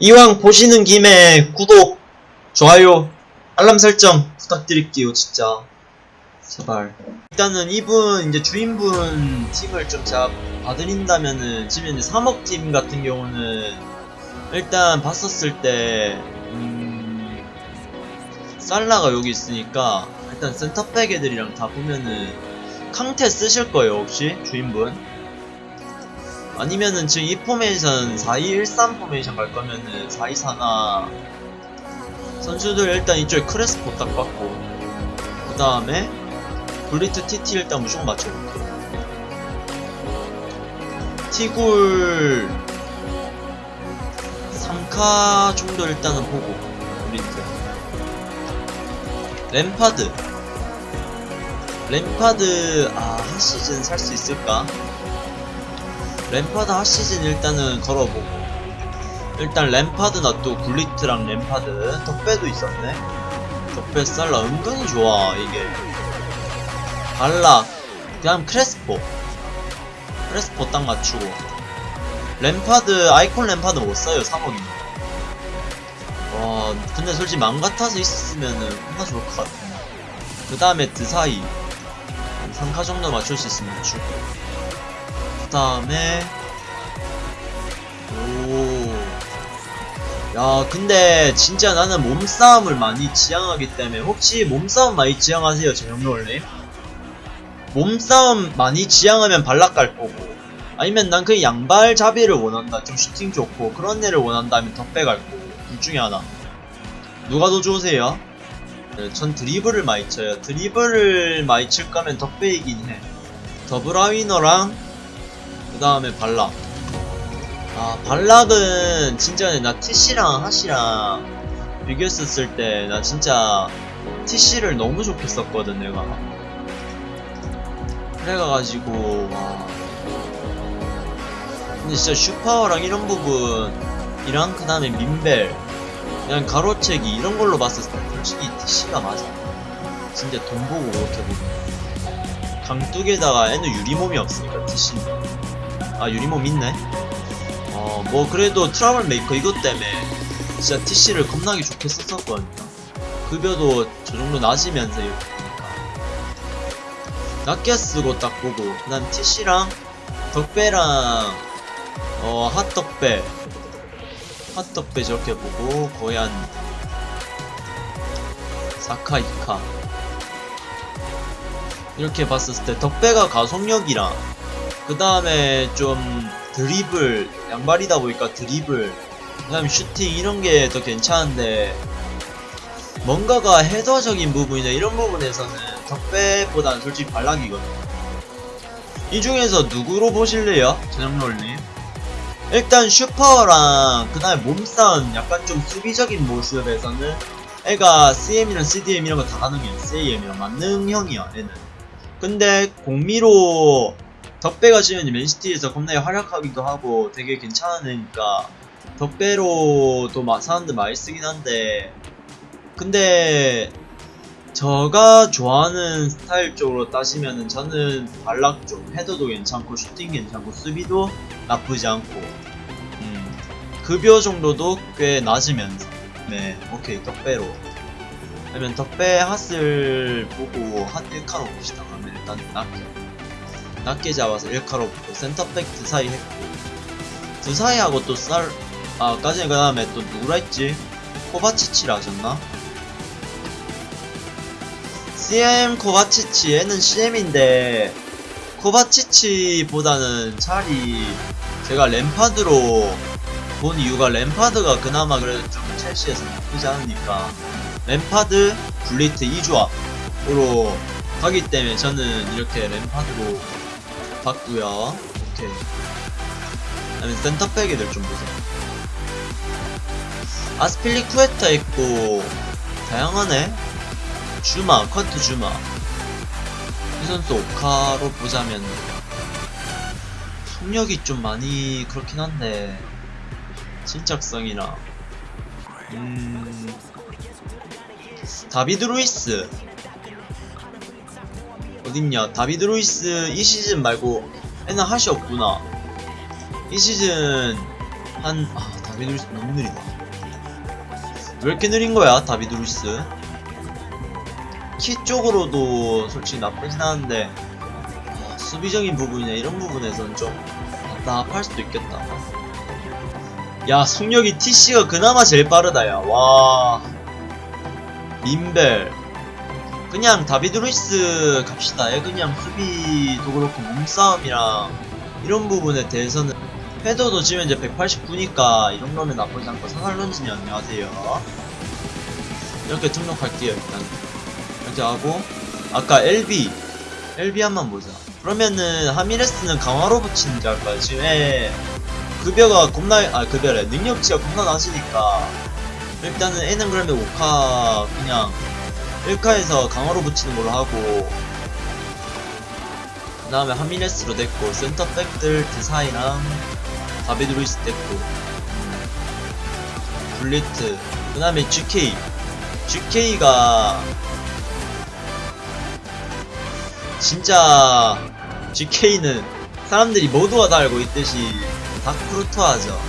이왕 보시는 김에 구독, 좋아요, 알람 설정 부탁드릴게요, 진짜. 제발. 일단은 이분, 이제 주인분 팀을 좀 제가 봐드린다면은, 지금 이제 3억 팀 같은 경우는, 일단 봤었을 때, 음, 살라가 여기 있으니까, 일단 센터백 애들이랑 다 보면은, 캉테 쓰실 거예요, 혹시? 주인분? 아니면은 지금 이 포메이션 4213 포메이션 갈 거면은 424나 선수들 일단 이쪽에 크레스포 딱 받고 그 다음에 블리트 TT 일단 무조건 맞춰볼게요. 티굴 3카 정도 일단은 보고 블리트. 램파드. 램파드 아 한 시즌 살 수 있을까? 램파드 HOT 시즌 일단은 걸어보고. 일단 램파드나 또 굴리트랑 램파드 덕배도 있었네. 덕배 살라. 은근히 좋아 이게. 발락 그다음 크레스포. 크레스포 딱 맞추고. 램파드 아이콘 램파드 못 써요 3억이면 와 근데 솔직히 맘 같아서 있었으면은 겁나 좋을 것 같아. 그 다음에 드사이. 한 3카 정도 맞출 수 있으면 맞추고 그 다음에 오. 야 근데 진짜 나는 몸싸움을 많이 지향하기 때문에 혹시 몸싸움 많이 지향하세요 정영롤님? 몸싸움 많이 지향하면 발락 갈 거고 아니면 난 그 양발 자비를 원한다 좀 슈팅 좋고 그런 애를 원한다면 덕배 갈 거고 둘 중에 하나 누가 더 좋으세요? 네, 전 드리블을 많이 쳐요 드리블을 많이 칠 거면 덕배이긴 해 더브라위너랑 그 다음에 발락. 아 발락은 진짜 나 TC랑 하시랑 비교했었을 때 나 진짜 TC를 너무 좋게 썼거든 내가. 그래가지고 와 근데 진짜 슈파워랑 이런 부분 이랑 그 다음에 민벨 그냥 가로채기 이런 걸로 봤을 때 솔직히 TC가 맞아. 진짜 돈 보고 그렇게 보면 강뚝에다가 얘는 유리몸이 없으니까 TC는 아 유리몸 있네. 어 뭐 그래도 trouble maker 이것 때문에 진짜 TC를 겁나게 좋게 썼었거든요. 급여도 저 정도 낮으면서 이렇게 보니까. 낮게 쓰고 딱 보고 그 다음 TC랑 덕배랑 어 핫덕배. 핫덕배 저렇게 보고 거의 한 4카 2카. 이렇게 봤었을 때 덕배가 가속력이랑 그 다음에 좀 드리블 양발이다 보니까 드리블 그 다음에 슈팅 이런 게 더 괜찮은데 뭔가가 헤더적인 부분이나 이런 부분에서는 덕배보다는 솔직히 발락이거든요. 이 중에서 누구로 보실래요? 전영롤님? 일단 슈퍼랑 그 다음에 몸싸움 약간 좀 수비적인 모습에서는 애가 CM이랑 CDM 이런 거 다 가능해요. CAM이랑 만능형이야 애는. 근데 공미로 덕배가 지금 맨시티에서 겁나게 활약하기도 하고 되게 괜찮은 애니까 덕배로도 마- 사람들 많이 쓰긴 한데 근데 저가 좋아하는 스타일 쪽으로 따지면은 저는 발락 쪽 헤더도 괜찮고 슈팅 괜찮고 수비도 나쁘지 않고 음, 급여 정도도 꽤 낮으면서 네 오케이 덕배로. 그러면 덕배 HOT을 보고 HOT 1카로 봅시다. 그러면 일단 낮게 낮게 잡아서 1카로 보고 센터백 드사이 했고 드사이하고 또 쌀, 아, 까지 그 다음에 또 누구라 했지? 코바치치라 하셨나? CM 코바치치 얘는 CM인데 코바치치보다는 차라리 제가 램파드로 본 이유가 램파드가 그나마 그래도 좀 첼시에서 나쁘지 않으니까 램파드, 블리트 2조합으로 가기 때문에 저는 이렇게 램파드로 봤고요. 오케이 그다음에 센터백 애들 좀 보세요. 아스필리 쿠에타 있고 다양하네. 주마, 커트 주마. 이 선수 오카로 보자면 속력이 좀 많이 그렇긴 한데 침착성이랑 음. 다비드 루이스 어딨냐 다비드 루이스 이 시즌 말고 얘는 HOT이 없구나 이 시즌 한 아, 다 다비드 루이스 너무 느리다. 왜 이렇게 느린 거야, 다비드 루이스? 키 쪽으로도 솔직히 나쁘진 않은데 어, 수비적인 부분이나 이런 부분에서는 좀 답답할 수도 있겠다. 야, 속력이 TC가 그나마 제일 빠르다, 야. 와. 민벨. 그냥 다비드 루이스 갑시다. 얘 그냥 수비도 그렇고 몸싸움이랑 이런 부분에 대해서는 헤더도 지금 이제 189니까 이 정도면 나쁘지 않고 사살론진이 안녕하세요. 이렇게 등록할게요, 일단. 이렇게 하고 아까 LB LB 한번 보자 그러면은 하미레스는 강화로 붙이는지 할까요? 지금 애 급여가 겁나 아 급여래 능력치가 겁나 낮으니까 일단은 얘는 그러면 5카 그냥 1카에서 강화로 붙이는 걸로 하고 그 다음에 하미레스로 됐고 센터백들 드사이랑 다비드 루이스 음, 블리트 그 다음에 GK GK가 진짜 GK는 사람들이 모두가 다 알고 있듯이 다 쿠르투아죠.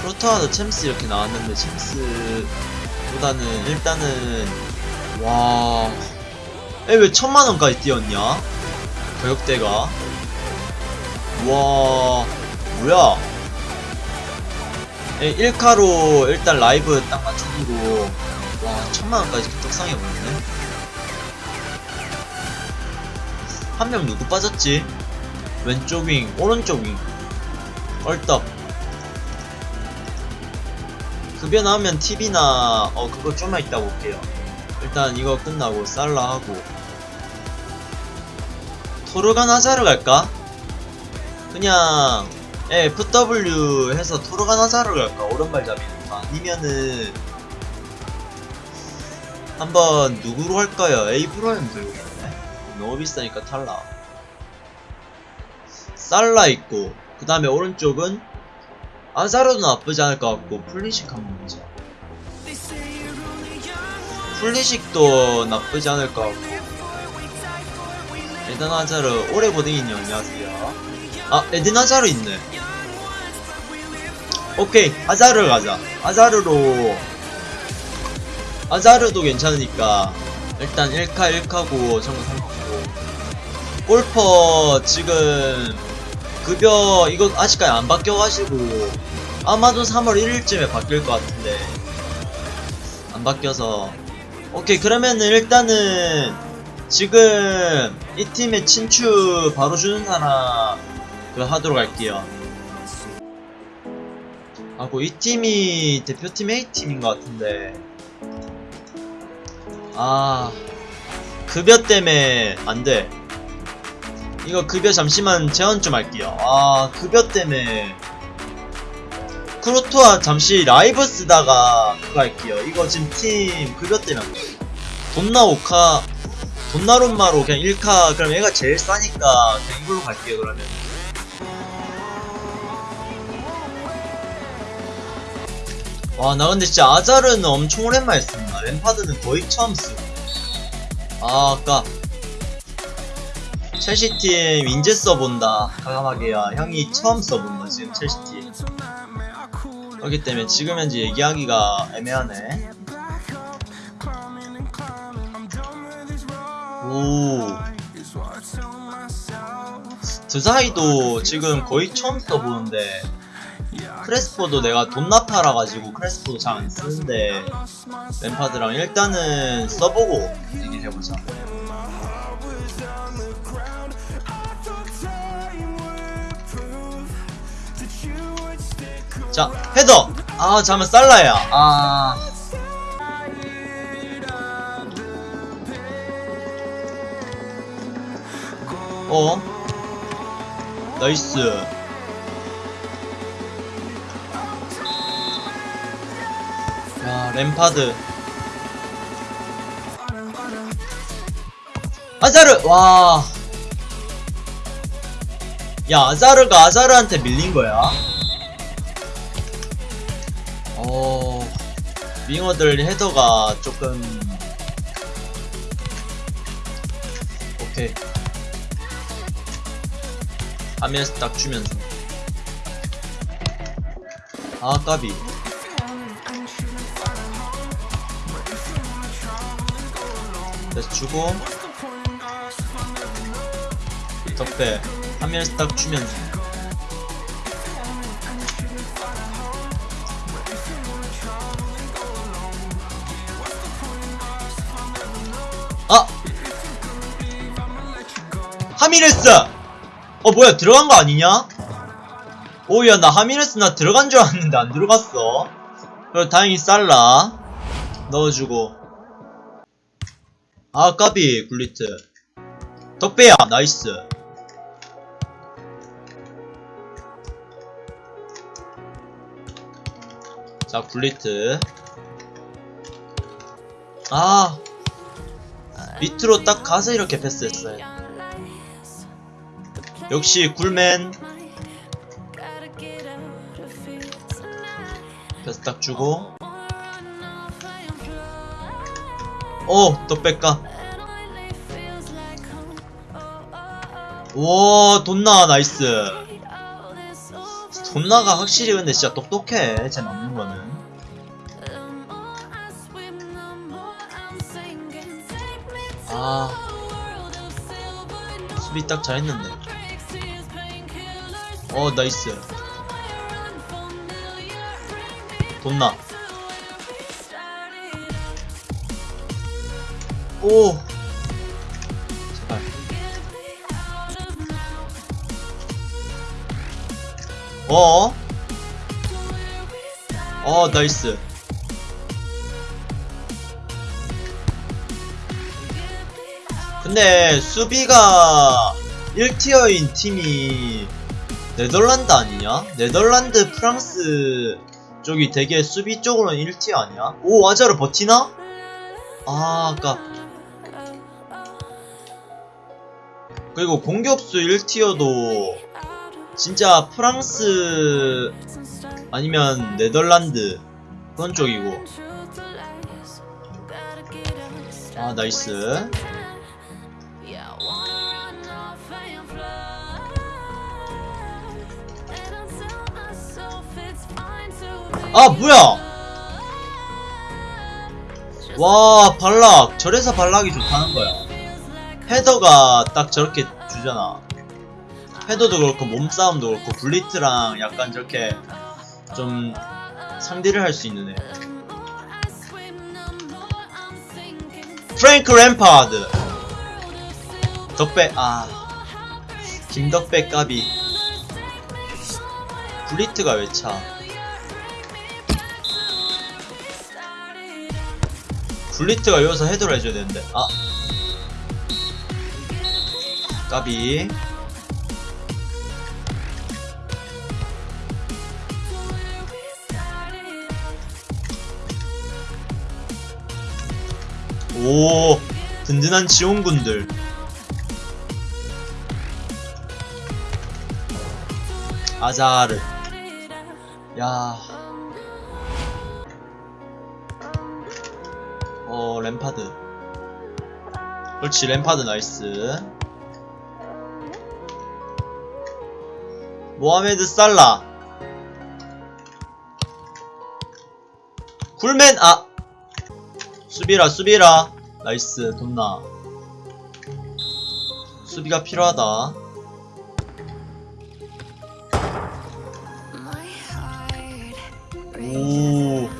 쿠르투아도 챔스 이렇게 나왔는데 챔스 보다는 일단은 와, 얘 왜 천만 원까지 뛰었냐? 가격대가 와, 뭐야? 에 1카로 일단 라이브 딱 맞춰주고 와 천만 원까지 떡상해 버렸네. 한 명 누구 빠졌지? 왼쪽 윙, 오른쪽 윙. 얼떡. 급여 나오면 TV나, 어, 그거 좀만 이따 볼게요. 일단 이거 끝나고 살라 하고. 토르간 하자르 갈까? 그냥, 예, FW 해서 토르간 하자르 갈까? 오른발잡이니까. 아니면은, 한번 누구로 할까요? 에이브로엠 들고 있네. 너무 비싸니까 탈락. 살라 있고, 그 다음에 오른쪽은 아자르도 나쁘지 않을 것 같고, 플리식 한번 보자. 플리식도 나쁘지 않을 것 같고. 에든 아자르, 오래 고딩이님 안녕하세요. 아, 에든 아자르 있네. 오케이, 아자르 가자. 아자르로, 아자르도 괜찮으니까, 일단 1카 1카고, 정도 상관없고. 골퍼 지금 급여 이거 아직까지 안 바뀌어가지고 아마도 3월 1일쯤에 바뀔 것 같은데 안 바뀌어서 오케이 그러면은 일단은 지금 이 팀의 친추 바로 주는 사람 그 하도록 할게요 하고 이 팀이 대표팀 A팀인 것 같은데 아 급여 때문에 안돼 이거 급여 잠시만 제한 좀 할게요. 아, 급여 때문에. 크로토아 잠시 라이브 쓰다가 그거 할게요. 이거 지금 팀 급여 때문에. 돈나 5카, 돈나룸마로 그냥 1카, 그럼 얘가 제일 싸니까 그냥 이걸로 갈게요, 그러면. 와, 나 근데 진짜 아자르는 엄청 오랜만에 쓴다. 램파드는 거의 처음 쓰고. 아, 아까 첼시팀 인제 써본다 과감하게야 형이 처음 써본다 지금 첼시팀 그렇기 때문에 지금 현재 얘기하기가 애매하네. 오. 드 사이도 지금 거의 처음 써보는데 크레스포도 내가 돈나파라 가지고 크레스포도 잘 안 쓰는데 램파드랑 일단은 써보고 얘기해보자 자 헤더. 아 잠깐 살라야. 아. 어? 나이스. 야 램파드. 아자르 와. 야, 아자르가 아자르한테 밀린 거야? 어, 윙어들 헤더가 조금. 오케이. 하면서 딱 주면서. 아 까비 다시 주고 덕배 화면에서 딱 주면서 하미레스! 어 뭐야 들어간 거 아니냐? 오야 나 하미레스 나 들어간 줄 알았는데 안 들어갔어. 그래 다행히 살라. 넣어주고. 아 까비 굴리트. 덕배야 nice. 자 굴리트. 아 밑으로 딱 가서 이렇게 패스했어요 역시 굴맨. 패스 딱 주고. 오 덕배까? 와 돈나 nice. 돈나가 확실히 근데 진짜 똑똑해 쟤 남는 거는. 아 수비 딱 잘했는데 어 나이스. 돈나. 오. 제발. 어? 어 나이스. 근데 수비가 1티어인 팀이 네덜란드 아니냐? 네덜란드 프랑스 쪽이 되게 수비 쪽으로는 1티어 아니야? 오 아자르 버티나? 아 아까 그리고 공격수 1티어도 진짜 프랑스 아니면 네덜란드 그런 쪽이고 아 nice 아 뭐야? 와 발락. 저래서 발락이 좋다는 거야. 헤더가 딱 저렇게 주잖아. 헤더도 그렇고 몸싸움도 그렇고 블리트랑 약간 저렇게 좀 상대를 할 수 있는 애 프랭크 램파드. 덕배 아. 김덕배 까비. 블리트가 왜 차? 블리트가 여기서 헤드를 해줘야 되는데. 아. 까비. 오 든든한 지원군들. 아자르. 야 램파드. 그렇지, 램파드 나이스. 모하메드 살라. 굴맨, 아! 수비라, 수비라. 나이스, 돈나. 수비가 필요하다. 오.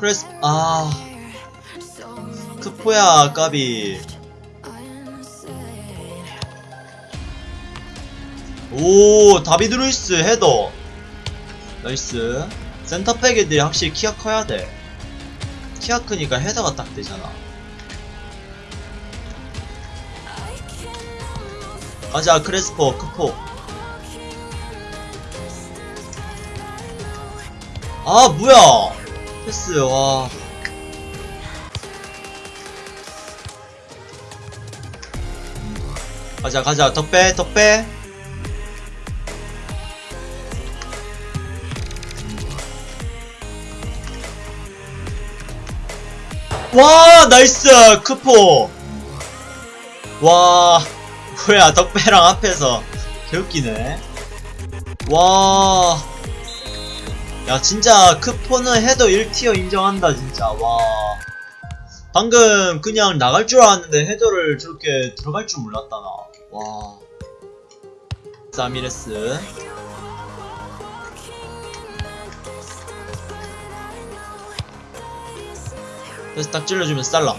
크레스, 아. 크포야, 까비. 오, 다비드 루이스 헤더. nice. 센터백 애들이 확실히 키가 커야 돼. 키가 크니까 헤더가 딱 되잖아. 가자, 크레스포, 크포. 아, 뭐야! 패스, 와. 가자, 가자, 덕배, 덕배. 와 nice. 크포. 와 뭐야. 덕배랑 앞에서. 개웃기네. 와. 야, 진짜 크포는 헤더 1tier 인정한다, 진짜. 와. 방금 그냥 나갈 줄 알았는데 헤더를 저렇게 들어갈 줄 몰랐다, 나. 와. 하미레스. 그래서 딱 찔러주면 살라.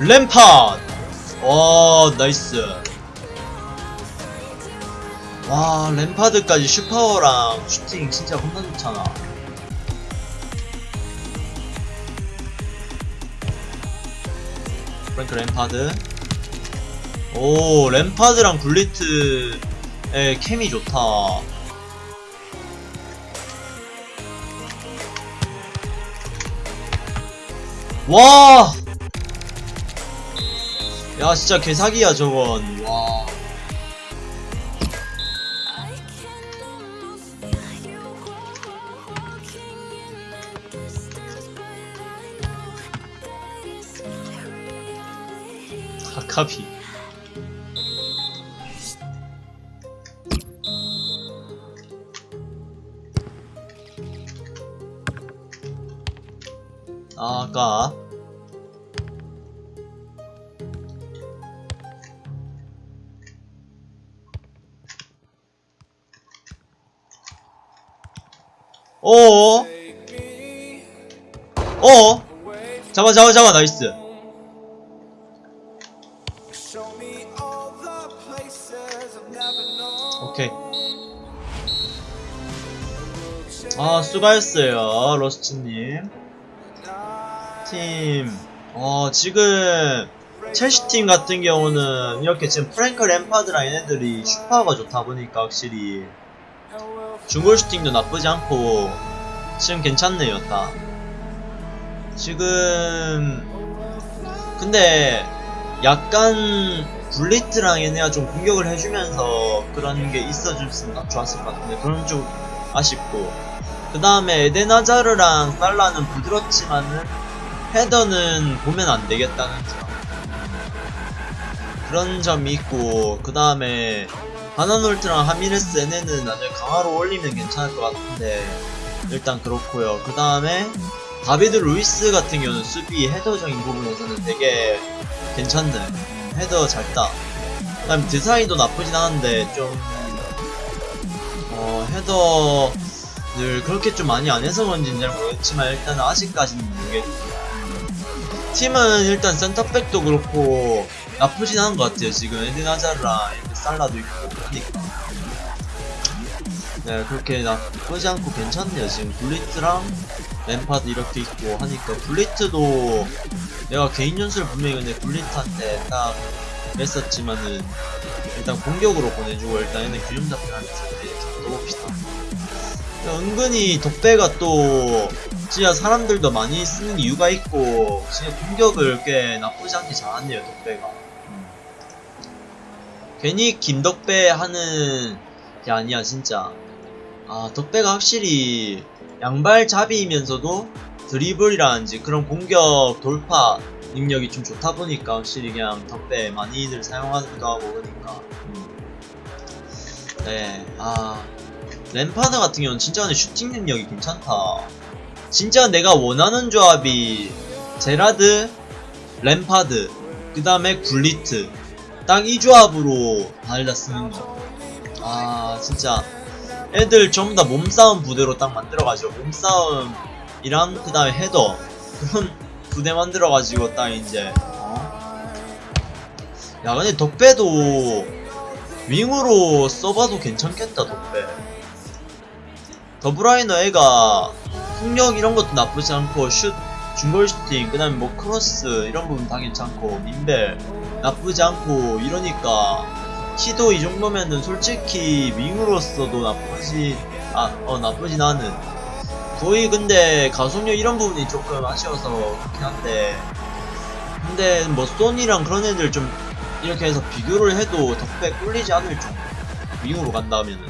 램파드! 와, nice. 와, 램파드까지 슈퍼랑 슈팅 진짜 겁나 좋잖아. 프랭크 램파드. 오, 램파드랑 굴리트의 케미 좋다. 와! 야 진짜 개사기야 저건. 와. 아카비 아, 아까 어어? 어어 잡아 잡아 잡아 나이스. 오케이. 아 수고하셨어요 로스트님. 팀. 어, 지금 첼시 팀 같은 경우는 이렇게 지금 프랭크 램파드랑 얘네들이 슈파가 좋다 보니까 확실히 중거리 슈팅도 나쁘지 않고 지금 괜찮네요 딱 지금 근데 약간 블리트랑 얘네가 좀 공격을 해주면서 그런 게 있어줬으면 딱 좋았을 것 같은데 그런 좀 아쉽고. 그 다음에 에덴 아자르랑 살라는 부드럽지만은 헤더는 보면 안 되겠다는 점. 그런 점이 있고 그 다음에 바나놀트랑 라미레스 얘네는 나중에 강화로 올리면 괜찮을 것 같은데 일단 그렇고요. 그 다음에 다비드 루이스 같은 경우는 수비 헤더적인 부분에서는 되게 괜찮네. 음, 헤더 잘따. 그 다음에 드사이도 나쁘진 않은데 좀 어, 헤더를 그렇게 좀 많이 안 해서 그런지는 잘 모르겠지만 일단은 아직까지는 모르겠고. 팀은 일단 센터백도 그렇고 나쁘진 않은 것 같아요 지금 에덴 하자르랑 살라도 있고 하니까 네 그렇게 나쁘지 않고 괜찮네요. 지금 블리트랑 램파드 이렇게 있고 하니까 블리트도 내가 개인 연수를 분명히 근데 블리트한테 딱 했었지만은 일단 공격으로 보내주고 일단 얘는 균형 잡혀하면서 봅시다. 은근히 덕배가 또 진짜 사람들도 많이 쓰는 이유가 있고 진짜 공격을 꽤 나쁘지 않게 잘하네요 덕배가. 음. 괜히 김덕배 하는 게 아니야 진짜. 아 덕배가 확실히 양발잡이면서도 드리블이라든지 그런 공격 돌파 능력이 좀 좋다 보니까 확실히 그냥 덕배 많이들 사용하기도 하고 그러니까. 음. 네아 램파드 같은 경우는 진짜 근데 슈팅 능력이 괜찮다. 진짜 내가 원하는 조합이 제라드, 램파드, 그 다음에 굴리트 딱이 조합으로 달다 쓰는 거. 아 진짜 애들 전부 다 몸싸움 부대로 딱 만들어가지고 몸싸움이랑 그 다음에 헤더 그런 부대 만들어가지고 딱 이제 어? 야 근데 덕배도 윙으로 써봐도 괜찮겠다 덕배 더브라위너 애가 폭력 이런 것도 나쁘지 않고 슛 중거리 슈팅 그 다음에 뭐 크로스 이런 부분 다 괜찮고 민벨 나쁘지 않고 이러니까 키도 이 정도면은 솔직히 윙으로서도 나쁘지 아 어 나쁘진 않은 거의 근데 가속력 이런 부분이 조금 아쉬워서 그렇긴 한데. 근데 뭐 소니랑 그런 애들 좀 이렇게 해서 비교를 해도 덕배 꿀리지 않을 정도. 윙으로 간다면은